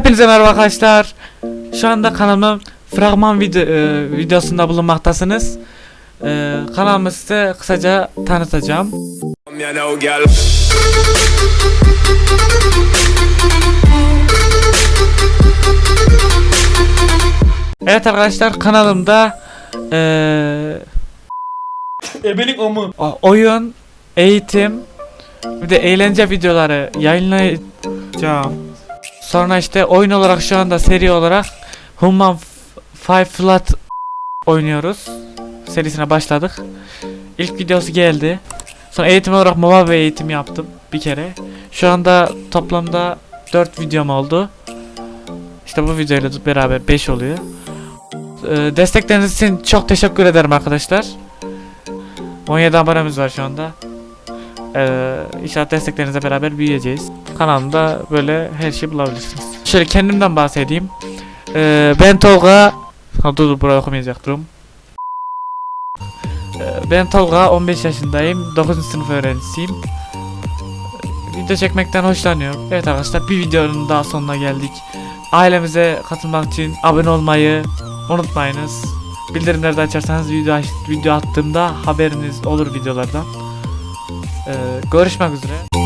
Hepinize merhaba arkadaşlar. Şu anda kanalımın fragman video, e, videosunda bulunmaktasınız. E, kanalımı size kısaca tanıtacağım. Evet arkadaşlar kanalımda e, Ebelik o- oyun, eğitim, bir de eğlence videoları yayınlayacağım. Sonra işte oyun olarak şu anda seri olarak Human Five Flat oynuyoruz. Serisine başladık. İlk videosu geldi. Sonra eğitim olarak MOBA ve eğitim yaptım bir kere. Şu anda toplamda 4 videom oldu. İşte bu videoyla beraber 5 oluyor. Ee, destekleriniz için çok teşekkür ederim arkadaşlar. 17 abonemiz var şu anda. Ee, inşallah desteklerinizle beraber büyüyeceğiz. Kanalımda böyle her şeyi bulabilirsiniz. Şöyle kendimden bahsedeyim. Ee, ben Tolga... Ha, dur dur burayı okumayacaktım. Ee, ben Tolga 15 yaşındayım. 9. sınıf öğrencisiyim. Video çekmekten hoşlanıyorum. Evet arkadaşlar bir videonun daha sonuna geldik. Ailemize katılmak için abone olmayı unutmayınız. Bildirimleri de açarsanız video, video attığımda haberiniz olur videolardan. Ee, görüşmek üzere.